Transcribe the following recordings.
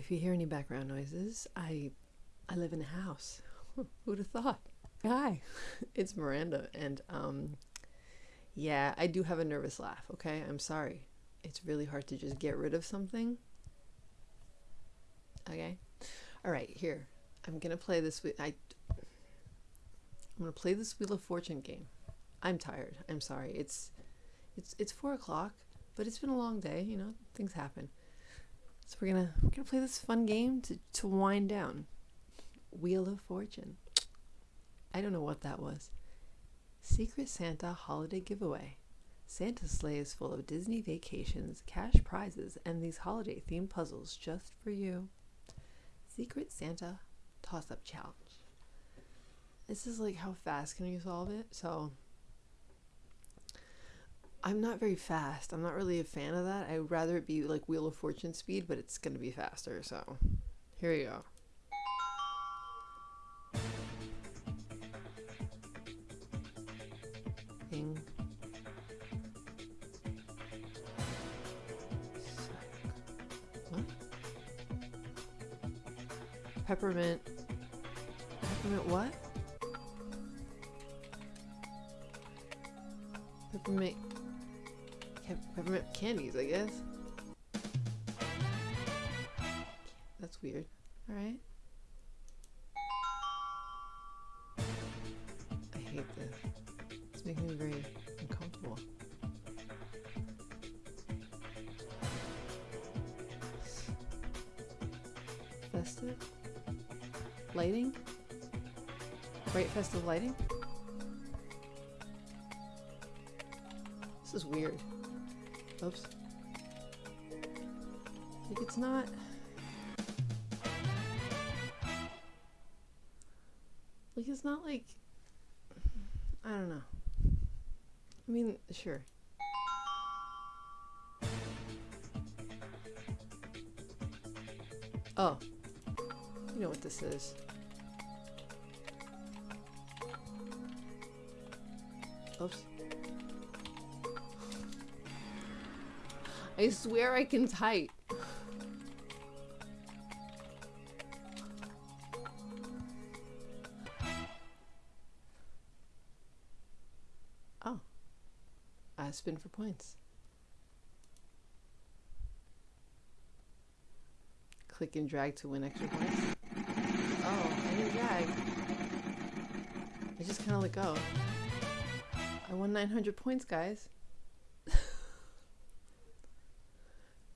If you hear any background noises, I I live in a house. Who'd have thought? Hi, it's Miranda, and um, yeah, I do have a nervous laugh. Okay, I'm sorry. It's really hard to just get rid of something. Okay, all right. Here, I'm gonna play this. I I'm gonna play this Wheel of Fortune game. I'm tired. I'm sorry. It's it's it's four o'clock, but it's been a long day. You know, things happen. So we're gonna we're gonna play this fun game to to wind down. Wheel of Fortune. I don't know what that was. Secret Santa holiday giveaway. Santa's sleigh is full of Disney vacations, cash prizes, and these holiday themed puzzles just for you. Secret Santa toss up challenge. This is like how fast can you solve it? So I'm not very fast. I'm not really a fan of that. I'd rather it be like Wheel of Fortune speed, but it's going to be faster. So here you go. Peppermint. Peppermint what? Peppermint. Peppermint candies, I guess. That's weird. Alright. I hate this. It's making me very uncomfortable. Festive? Lighting? Bright festive lighting? This is weird. Oops. Like it's not... Like it's not like... I don't know. I mean, sure. Oh. You know what this is. Oops. I swear I can type. Oh. I spin for points. Click and drag to win extra points. Oh, I didn't drag. I just kind of let go. I won 900 points, guys.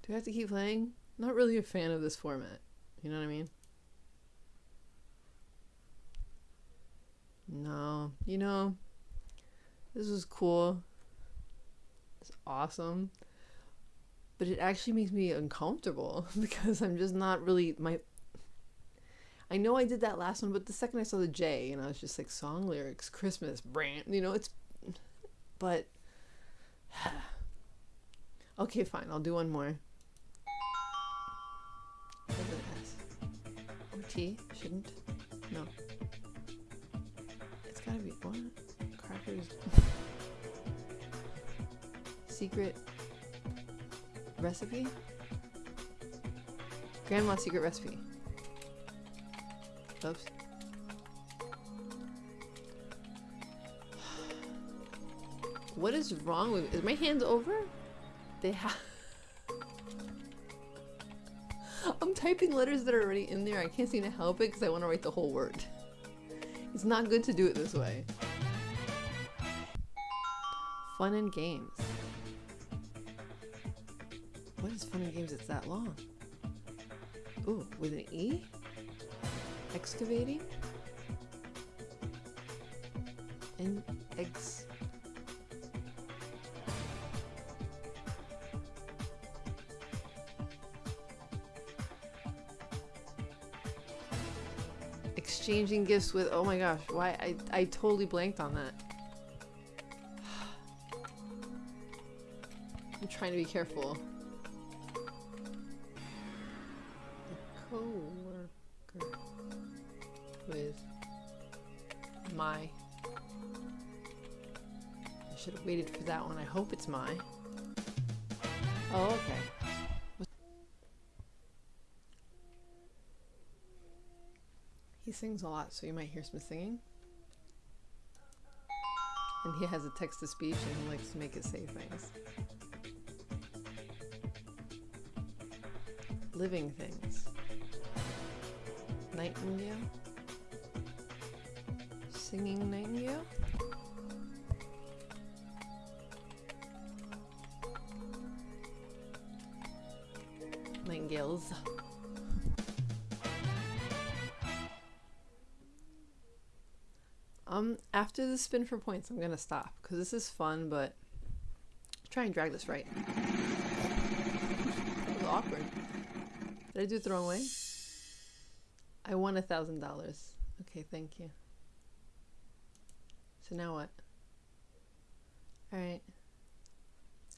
Do I have to keep playing? I'm Not really a fan of this format. You know what I mean? No. You know, this was cool. It's awesome. But it actually makes me uncomfortable because I'm just not really my I know I did that last one, but the second I saw the J, you know, it's just like song lyrics, Christmas, brand, you know, it's but okay, fine, I'll do one more. T? Shouldn't? No. It's gotta be what? Crackers. secret recipe? Grandma's secret recipe. Oops. What is wrong with Is my hands over? They have I'm typing letters that are already in there. I can't seem to help it because I want to write the whole word. It's not good to do it this way. Fun and games. What is fun and games It's that long? Ooh, with an E? Excavating? And ex exchanging gifts with oh my gosh why I, I totally blanked on that. I'm trying to be careful. A co-worker with my. I should have waited for that one. I hope it's my. Oh okay sings a lot, so you might hear some singing. And he has a text to speech and he likes to make it say things. Living things. Nightingale? Singing nightingale? Nightingales. Um, after the spin for points, I'm gonna stop because this is fun, but try and drag this right. That was awkward. Did I do it the wrong way? I won a thousand dollars. Okay, thank you. So now what? Alright.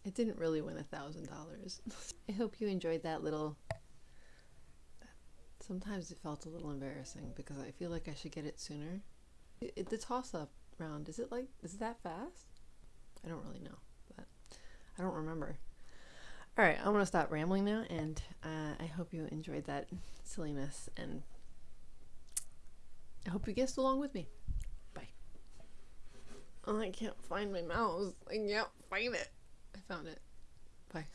I didn't really win a thousand dollars. I hope you enjoyed that little. Sometimes it felt a little embarrassing because I feel like I should get it sooner. It, the toss up round, is it like, is it that fast? I don't really know, but I don't remember. All right, I'm gonna stop rambling now, and uh, I hope you enjoyed that silliness, and I hope you guessed along with me. Bye. Oh, I can't find my mouse. I can't find it. I found it. Bye.